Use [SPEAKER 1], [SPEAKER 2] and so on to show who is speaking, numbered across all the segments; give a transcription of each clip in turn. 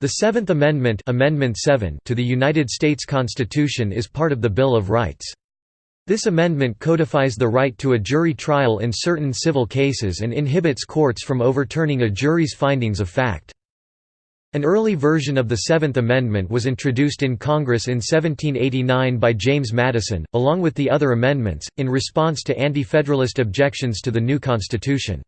[SPEAKER 1] The Seventh Amendment, Amendment 7 to the United States Constitution is part of the Bill of Rights. This amendment codifies the right to a jury trial in certain civil cases and inhibits courts from overturning a jury's findings of fact. An early version of the Seventh Amendment was introduced in Congress in 1789 by James Madison, along with the other amendments, in response to Anti-Federalist objections to the new Constitution.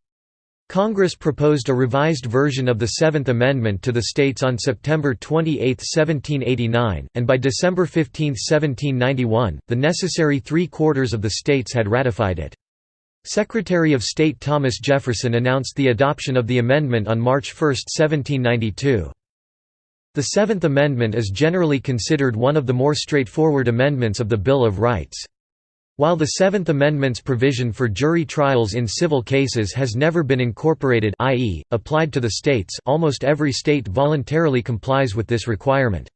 [SPEAKER 1] Congress proposed a revised version of the Seventh Amendment to the states on September 28, 1789, and by December 15, 1791, the necessary three-quarters of the states had ratified it. Secretary of State Thomas Jefferson announced the adoption of the amendment on March 1, 1792. The Seventh Amendment is generally considered one of the more straightforward amendments of the Bill of Rights. While the Seventh Amendment's provision for jury trials in civil cases has never been incorporated i.e., applied to the states almost every state voluntarily complies with this requirement.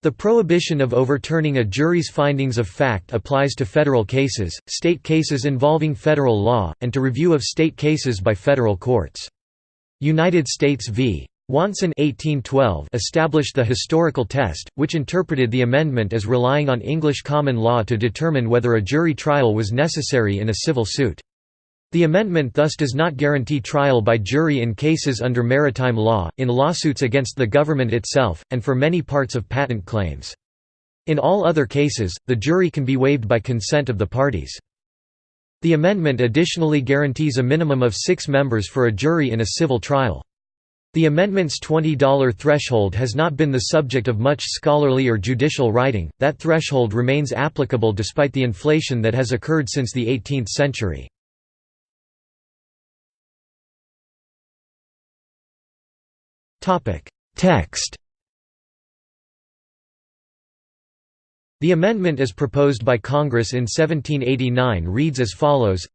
[SPEAKER 1] The prohibition of overturning a jury's findings of fact applies to federal cases, state cases involving federal law, and to review of state cases by federal courts. United States v. Wonson 1812 established the historical test, which interpreted the amendment as relying on English common law to determine whether a jury trial was necessary in a civil suit. The amendment thus does not guarantee trial by jury in cases under maritime law, in lawsuits against the government itself, and for many parts of patent claims. In all other cases, the jury can be waived by consent of the parties. The amendment additionally guarantees a minimum of six members for a jury in a civil trial. The amendment's $20 threshold has not been the subject of much scholarly or judicial writing, that threshold remains applicable despite the inflation that has occurred since the 18th century. Text The amendment as proposed by Congress in 1789 reads as follows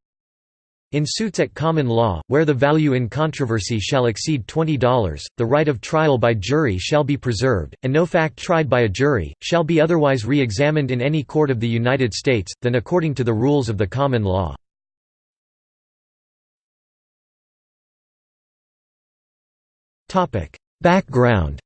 [SPEAKER 1] in suits at common law, where the value in controversy shall exceed $20, the right of trial by jury shall be preserved, and no fact tried by a jury, shall be otherwise re-examined in any court of the United States, than according to the rules of the common law. Background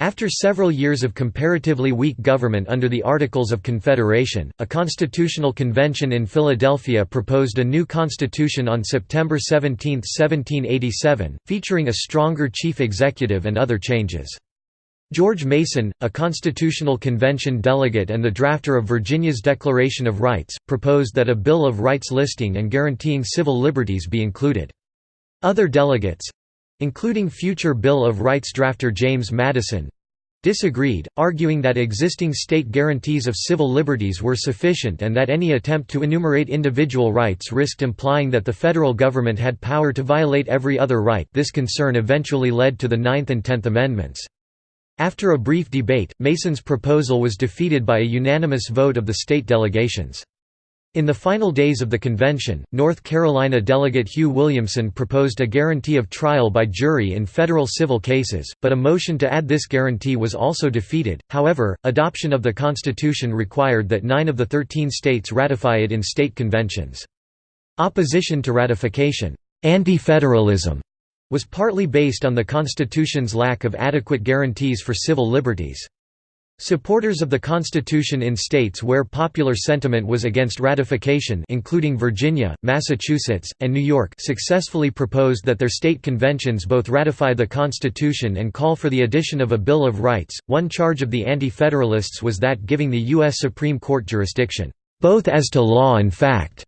[SPEAKER 1] After several years of comparatively weak government under the Articles of Confederation, a constitutional convention in Philadelphia proposed a new constitution on September 17, 1787, featuring a stronger chief executive and other changes. George Mason, a Constitutional Convention delegate and the drafter of Virginia's Declaration of Rights, proposed that a Bill of Rights listing and guaranteeing civil liberties be included. Other delegates, including future Bill of Rights drafter James Madison, disagreed, arguing that existing state guarantees of civil liberties were sufficient and that any attempt to enumerate individual rights risked implying that the federal government had power to violate every other right this concern eventually led to the Ninth and Tenth Amendments. After a brief debate, Mason's proposal was defeated by a unanimous vote of the state delegations. In the final days of the convention, North Carolina delegate Hugh Williamson proposed a guarantee of trial by jury in federal civil cases, but a motion to add this guarantee was also defeated. However, adoption of the Constitution required that nine of the thirteen states ratify it in state conventions. Opposition to ratification, anti-federalism, was partly based on the Constitution's lack of adequate guarantees for civil liberties. Supporters of the Constitution in states where popular sentiment was against ratification including Virginia, Massachusetts, and New York successfully proposed that their state conventions both ratify the Constitution and call for the addition of a Bill of Rights. One charge of the Anti-Federalists was that giving the U.S. Supreme Court jurisdiction, both as to law and fact,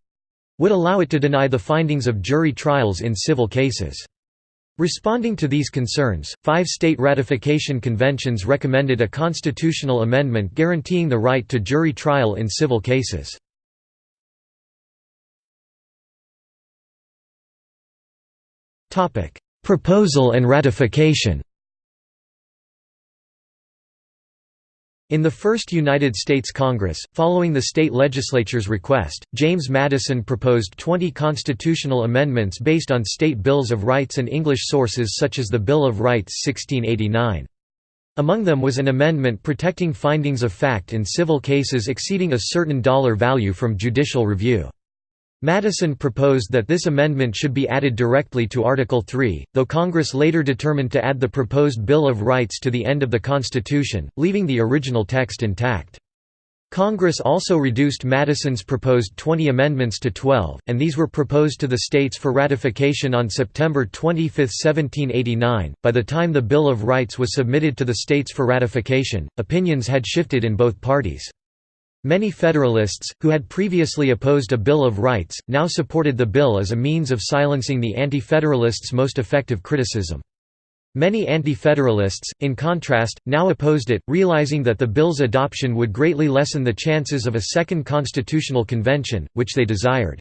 [SPEAKER 1] would allow it to deny the findings of jury trials in civil cases. Responding to these concerns, five state ratification conventions recommended a constitutional amendment guaranteeing the right to jury trial in civil cases. Proposal and ratification In the first United States Congress, following the state legislature's request, James Madison proposed 20 constitutional amendments based on state bills of rights and English sources such as the Bill of Rights 1689. Among them was an amendment protecting findings of fact in civil cases exceeding a certain dollar value from judicial review. Madison proposed that this amendment should be added directly to Article 3, though Congress later determined to add the proposed Bill of Rights to the end of the Constitution, leaving the original text intact. Congress also reduced Madison's proposed 20 amendments to 12, and these were proposed to the states for ratification on September 25, 1789. By the time the Bill of Rights was submitted to the states for ratification, opinions had shifted in both parties. Many Federalists, who had previously opposed a Bill of Rights, now supported the bill as a means of silencing the Anti-Federalists' most effective criticism. Many Anti-Federalists, in contrast, now opposed it, realizing that the bill's adoption would greatly lessen the chances of a second constitutional convention, which they desired.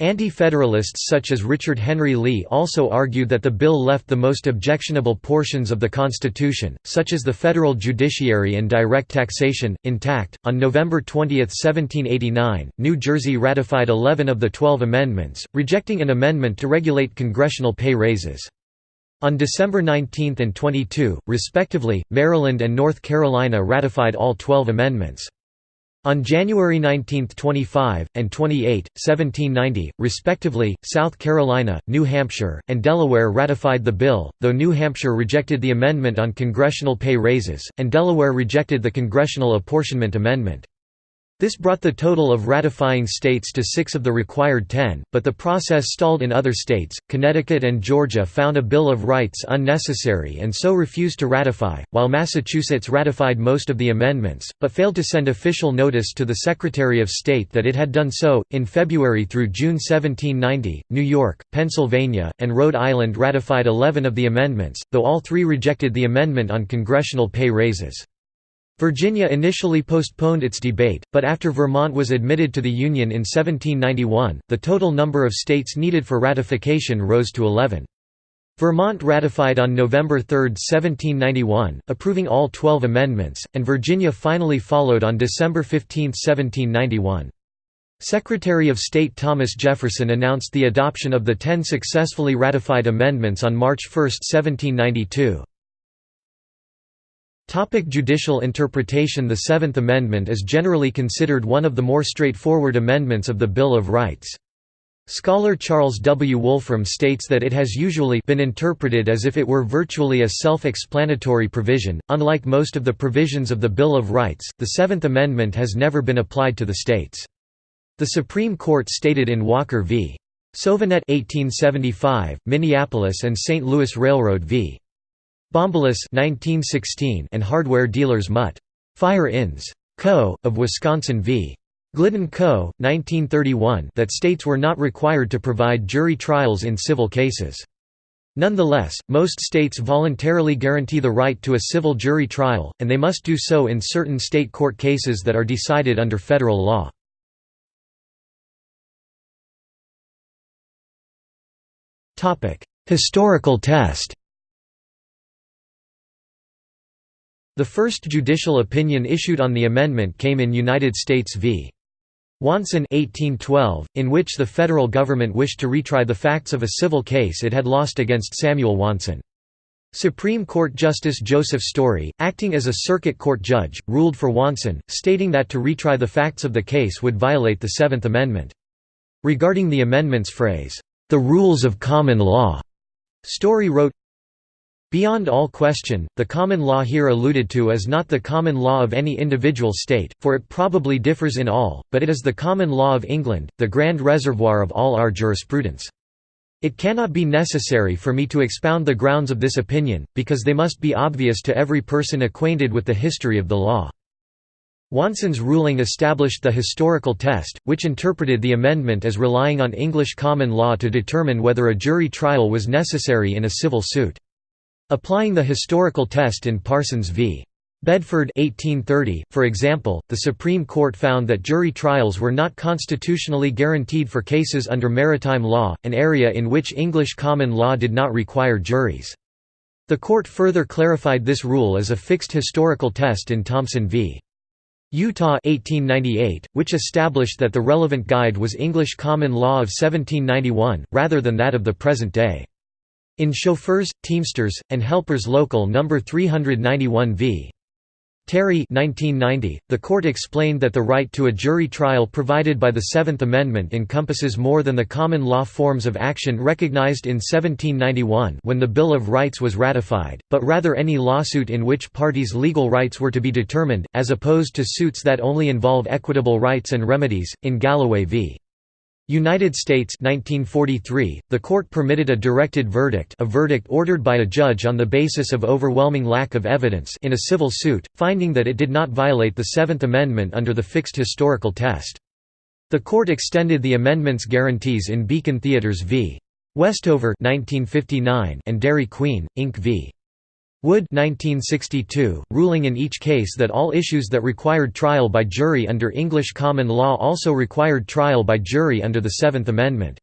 [SPEAKER 1] Anti-Federalists such as Richard Henry Lee also argued that the bill left the most objectionable portions of the Constitution, such as the federal judiciary and direct taxation, intact. On November 20, 1789, New Jersey ratified 11 of the 12 amendments, rejecting an amendment to regulate congressional pay raises. On December 19 and 22, respectively, Maryland and North Carolina ratified all 12 amendments. On January 19, 25, and 28, 1790, respectively, South Carolina, New Hampshire, and Delaware ratified the bill, though New Hampshire rejected the amendment on congressional pay raises, and Delaware rejected the Congressional Apportionment Amendment. This brought the total of ratifying states to six of the required ten, but the process stalled in other states. Connecticut and Georgia found a Bill of Rights unnecessary and so refused to ratify, while Massachusetts ratified most of the amendments, but failed to send official notice to the Secretary of State that it had done so. In February through June 1790, New York, Pennsylvania, and Rhode Island ratified 11 of the amendments, though all three rejected the amendment on congressional pay raises. Virginia initially postponed its debate, but after Vermont was admitted to the Union in 1791, the total number of states needed for ratification rose to 11. Vermont ratified on November 3, 1791, approving all 12 amendments, and Virginia finally followed on December 15, 1791. Secretary of State Thomas Jefferson announced the adoption of the ten successfully ratified amendments on March 1, 1792. Topic judicial interpretation The Seventh Amendment is generally considered one of the more straightforward amendments of the Bill of Rights. Scholar Charles W. Wolfram states that it has usually been interpreted as if it were virtually a self-explanatory provision. Unlike most of the provisions of the Bill of Rights, the Seventh Amendment has never been applied to the states. The Supreme Court stated in Walker v. Sauvinet 1875, Minneapolis and St. Louis Railroad v. Bombolis 1916 and hardware dealers Mutt. Fire Inns. Co., of Wisconsin v. Glidden Co., 1931 that states were not required to provide jury trials in civil cases. Nonetheless, most states voluntarily guarantee the right to a civil jury trial, and they must do so in certain state court cases that are decided under federal law. Historical test The first judicial opinion issued on the amendment came in United States v. Wonson 1812, in which the federal government wished to retry the facts of a civil case it had lost against Samuel Wonson. Supreme Court Justice Joseph Story, acting as a circuit court judge, ruled for Wonson, stating that to retry the facts of the case would violate the Seventh Amendment. Regarding the amendment's phrase, "...the rules of common law," Story wrote, Beyond all question, the common law here alluded to is not the common law of any individual state, for it probably differs in all, but it is the common law of England, the grand reservoir of all our jurisprudence. It cannot be necessary for me to expound the grounds of this opinion, because they must be obvious to every person acquainted with the history of the law. Wonson's ruling established the historical test, which interpreted the amendment as relying on English common law to determine whether a jury trial was necessary in a civil suit. Applying the historical test in Parsons v. Bedford 1830, for example, the Supreme Court found that jury trials were not constitutionally guaranteed for cases under maritime law, an area in which English common law did not require juries. The court further clarified this rule as a fixed historical test in Thompson v. Utah 1898, which established that the relevant guide was English common law of 1791, rather than that of the present day. In Chauffeurs, Teamsters, and Helpers Local No. 391 v. Terry 1990, the court explained that the right to a jury trial provided by the Seventh Amendment encompasses more than the common law forms of action recognized in 1791 when the Bill of Rights was ratified, but rather any lawsuit in which parties' legal rights were to be determined, as opposed to suits that only involve equitable rights and remedies. In Galloway v. United States 1943, the court permitted a directed verdict a verdict ordered by a judge on the basis of overwhelming lack of evidence in a civil suit, finding that it did not violate the Seventh Amendment under the fixed historical test. The court extended the amendment's guarantees in Beacon Theatres v. Westover 1959 and Dairy Queen, Inc. v. Wood 1962, ruling in each case that all issues that required trial by jury under English common law also required trial by jury under the Seventh Amendment.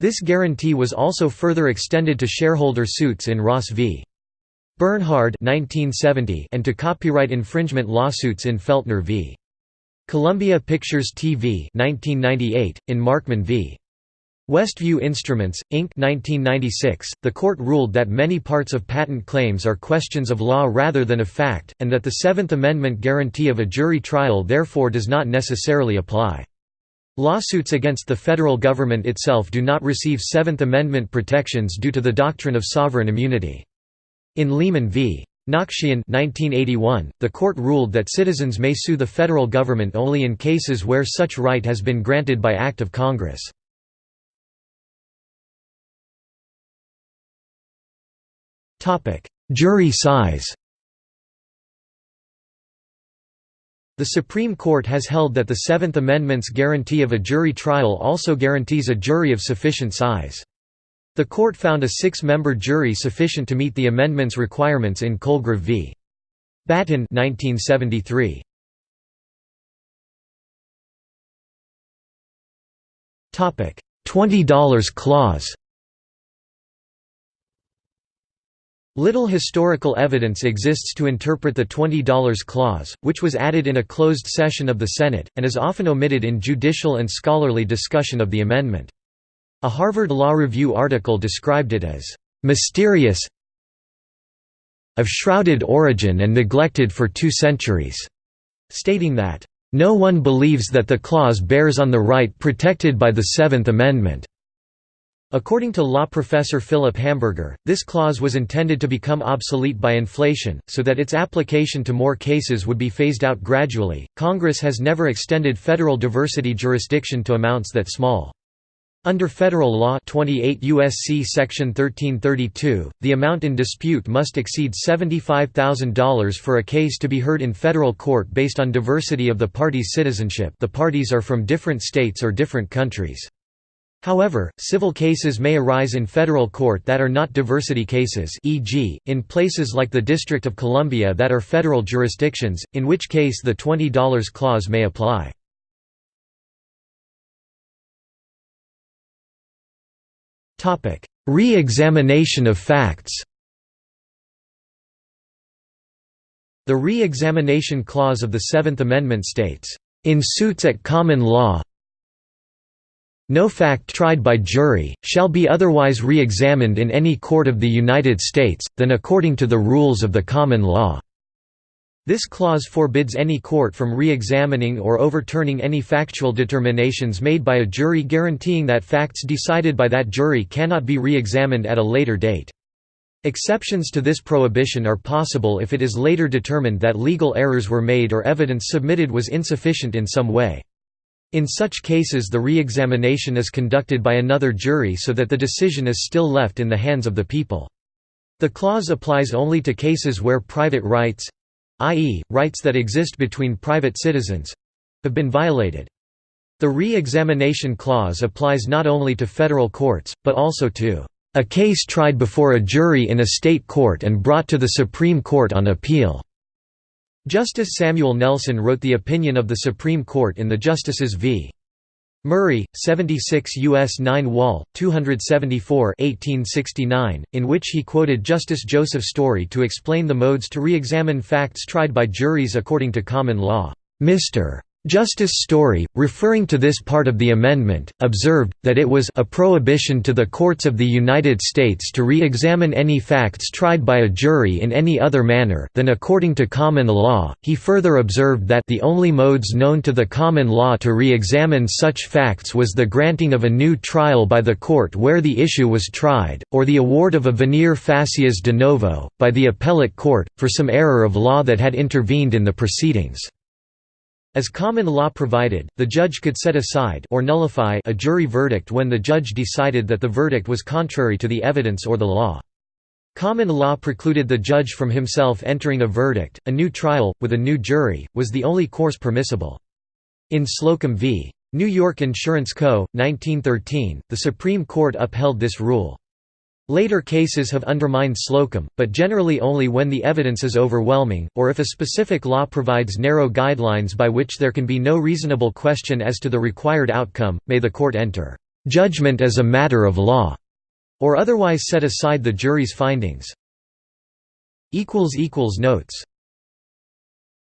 [SPEAKER 1] This guarantee was also further extended to shareholder suits in Ross v. Bernhard 1970 and to copyright infringement lawsuits in Feltner v. Columbia Pictures TV 1998, in Markman v. Westview Instruments, Inc. 1996, the court ruled that many parts of patent claims are questions of law rather than of fact, and that the Seventh Amendment guarantee of a jury trial therefore does not necessarily apply. Lawsuits against the federal government itself do not receive Seventh Amendment protections due to the doctrine of sovereign immunity. In Lehman v. Nakshian 1981, the court ruled that citizens may sue the federal government only in cases where such right has been granted by act of Congress. Jury size The Supreme Court has held that the Seventh Amendment's guarantee of a jury trial also guarantees a jury of sufficient size. The court found a six-member jury sufficient to meet the amendment's requirements in Colgrove v. Battin 1973. $20 clause Little historical evidence exists to interpret the $20 clause, which was added in a closed session of the Senate, and is often omitted in judicial and scholarly discussion of the amendment. A Harvard Law Review article described it as, "...mysterious of shrouded origin and neglected for two centuries", stating that, "...no one believes that the clause bears on the right protected by the Seventh Amendment." According to law professor Philip Hamburger, this clause was intended to become obsolete by inflation, so that its application to more cases would be phased out gradually. Congress has never extended federal diversity jurisdiction to amounts that small. Under federal law 28 USC section 1332, the amount in dispute must exceed $75,000 for a case to be heard in federal court based on diversity of the party's citizenship. The parties are from different states or different countries. However, civil cases may arise in federal court that are not diversity cases e.g., in places like the District of Columbia that are federal jurisdictions, in which case the $20 clause may apply. Re-examination of facts The re-examination clause of the Seventh Amendment states, "...in suits at common law, no fact tried by jury, shall be otherwise re-examined in any court of the United States, than according to the rules of the common law." This clause forbids any court from re-examining or overturning any factual determinations made by a jury guaranteeing that facts decided by that jury cannot be re-examined at a later date. Exceptions to this prohibition are possible if it is later determined that legal errors were made or evidence submitted was insufficient in some way. In such cases the re-examination is conducted by another jury so that the decision is still left in the hands of the people. The clause applies only to cases where private rights—i.e., rights that exist between private citizens—have been violated. The re-examination clause applies not only to federal courts, but also to a case tried before a jury in a state court and brought to the Supreme Court on appeal. Justice Samuel Nelson wrote the opinion of the Supreme Court in the Justices v. Murray, 76 U.S. 9 Wall, 274 1869, in which he quoted Justice Joseph Story to explain the modes to re-examine facts tried by juries according to common law. Mr. Justice Story, referring to this part of the amendment, observed, that it was a prohibition to the courts of the United States to re-examine any facts tried by a jury in any other manner than according to common law. He further observed that the only modes known to the common law to re-examine such facts was the granting of a new trial by the court where the issue was tried, or the award of a venire facias de novo, by the appellate court, for some error of law that had intervened in the proceedings. As common law provided, the judge could set aside or nullify a jury verdict when the judge decided that the verdict was contrary to the evidence or the law. Common law precluded the judge from himself entering a verdict. A new trial, with a new jury, was the only course permissible. In Slocum v. New York Insurance Co., 1913, the Supreme Court upheld this rule. Later cases have undermined Slocum, but generally only when the evidence is overwhelming, or if a specific law provides narrow guidelines by which there can be no reasonable question as to the required outcome, may the court enter judgment as a matter of law, or otherwise set aside the jury's findings. Notes